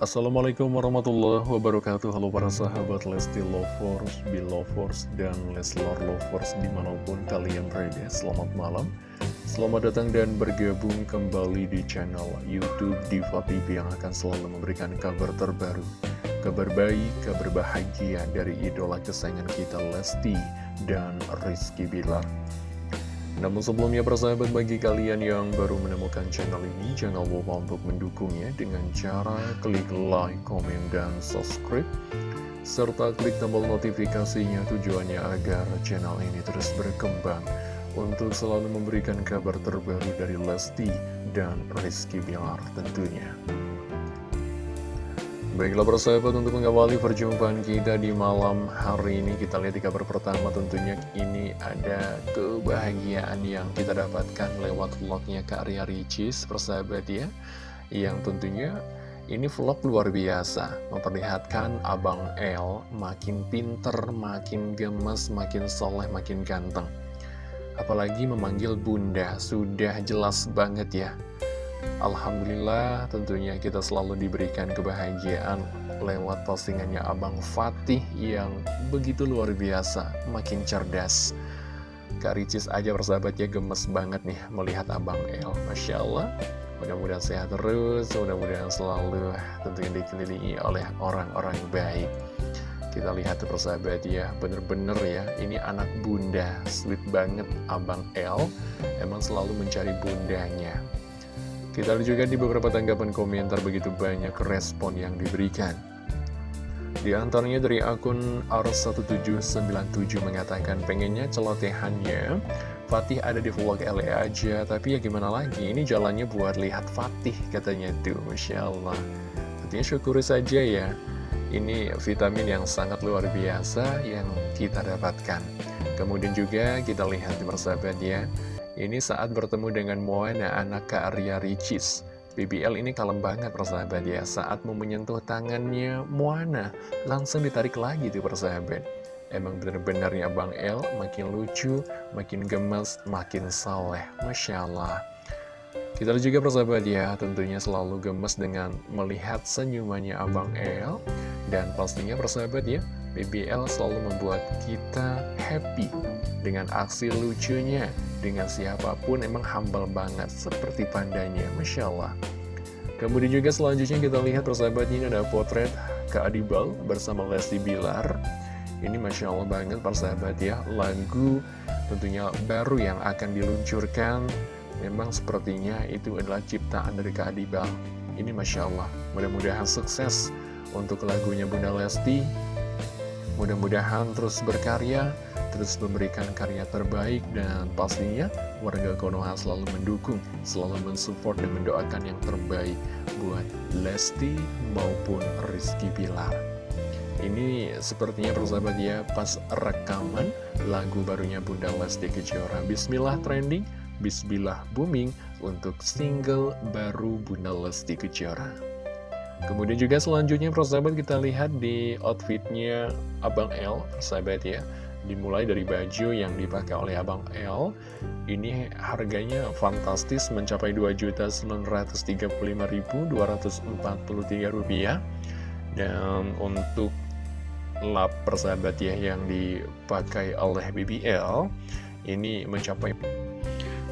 Assalamualaikum warahmatullahi wabarakatuh. Halo para sahabat Lesti Lovers, Belovers, dan Leslar Lovers di mana pun kalian berada. Selamat malam. Selamat datang dan bergabung kembali di channel Youtube Diva TV yang akan selalu memberikan kabar terbaru Kabar baik, kabar bahagia dari idola kesayangan kita Lesti dan Rizky Bilar namun sebelumnya persahabat bagi kalian yang baru menemukan channel ini Jangan lupa untuk mendukungnya dengan cara klik like, komen, dan subscribe Serta klik tombol notifikasinya tujuannya agar channel ini terus berkembang Untuk selalu memberikan kabar terbaru dari Lesti dan Rizky Bilar tentunya Baiklah persahabat untuk mengawali perjumpaan kita di malam hari ini Kita lihat di kabar pertama tentunya ini ada kebahagiaan yang kita dapatkan lewat vlognya Kak Ria Ricis persahabat ya Yang tentunya ini vlog luar biasa Memperlihatkan Abang L makin pinter, makin gemes, makin soleh, makin ganteng. Apalagi memanggil bunda, sudah jelas banget ya Alhamdulillah tentunya kita selalu diberikan kebahagiaan lewat postingannya Abang Fatih yang begitu luar biasa, makin cerdas. Kak Ricis aja persahabatnya gemes banget nih melihat Abang El, Masya Allah. Mudah-mudahan sehat terus, mudah-mudahan selalu tentunya dikelilingi oleh orang-orang baik. Kita lihat tuh persahabat ya, bener-bener ya, ini anak bunda, sweet banget Abang El, emang selalu mencari bundanya. Kita lihat juga di beberapa tanggapan komentar begitu banyak respon yang diberikan. Di antaranya dari akun R1797 mengatakan pengennya celotehannya Fatih ada di vlog LE aja, tapi ya gimana lagi, ini jalannya buat lihat Fatih katanya tuh, Masya Allah. Artinya syukuri saja ya, ini vitamin yang sangat luar biasa yang kita dapatkan. Kemudian juga kita lihat di persahabat ya, ini saat bertemu dengan Moana, anak Kak Arya Ricis. BBL ini kalem banget persahabat ya. Saat mau menyentuh tangannya Moana, langsung ditarik lagi tuh persahabat. Emang bener-bener ya Bang El, makin lucu, makin gemes, makin saleh. Masya Allah. Kita juga persahabat ya, tentunya selalu gemes dengan melihat senyumannya Abang El. Dan pastinya persahabat ya, BBL selalu membuat kita happy dengan aksi lucunya dengan siapa pun emang humble banget seperti pandanya Masya Allah. Kemudian juga selanjutnya kita lihat persahabat ini ada potret Kak Adibal bersama Lesti Bilar. Ini Masya Allah banget persahabat ya. Lagu tentunya baru yang akan diluncurkan. Memang sepertinya itu adalah ciptaan dari Kak Adibal. Ini Masya Allah mudah-mudahan sukses untuk lagunya Bunda Lesti mudah-mudahan terus berkarya terus memberikan karya terbaik dan pastinya warga Konoha selalu mendukung, selalu mensupport dan mendoakan yang terbaik buat Lesti maupun Rizky Bilar. Ini sepertinya persahabat ya pas rekaman lagu barunya Bunda Lesti Kejora. Bismillah trending, Bismillah booming untuk single baru Bunda Lesti Kejora. Kemudian juga selanjutnya persahabat kita lihat di outfitnya Abang L, persahabat ya. Dimulai dari baju yang dipakai oleh Abang L. Ini harganya fantastis mencapai Rp2.935.243 dan untuk lap persahabat ya yang dipakai oleh BBL ini mencapai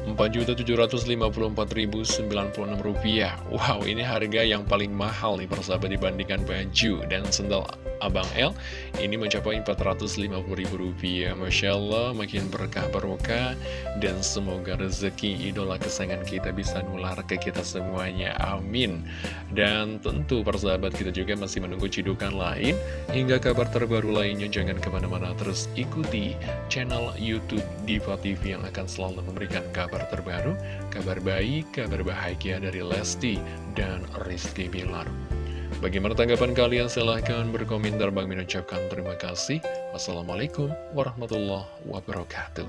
Rp4.754.096 Wow ini harga yang paling mahal nih persahabat dibandingkan baju dan sendal Abang L ini mencapai Rp450.000 Masya Allah makin berkah bermuka. Dan semoga rezeki idola kesayangan kita bisa nular ke kita semuanya. Amin. Dan tentu persahabat kita juga masih menunggu cidukan lain. Hingga kabar terbaru lainnya jangan ke mana-mana terus ikuti channel Youtube Diva TV yang akan selalu memberikan kabar terbaru kabar baik, kabar bahagia dari Lesti dan Rizky Bilar Bagaimana tanggapan kalian? Silahkan berkomentar. Bang mengucapkan terima kasih. Wassalamualaikum warahmatullahi wabarakatuh.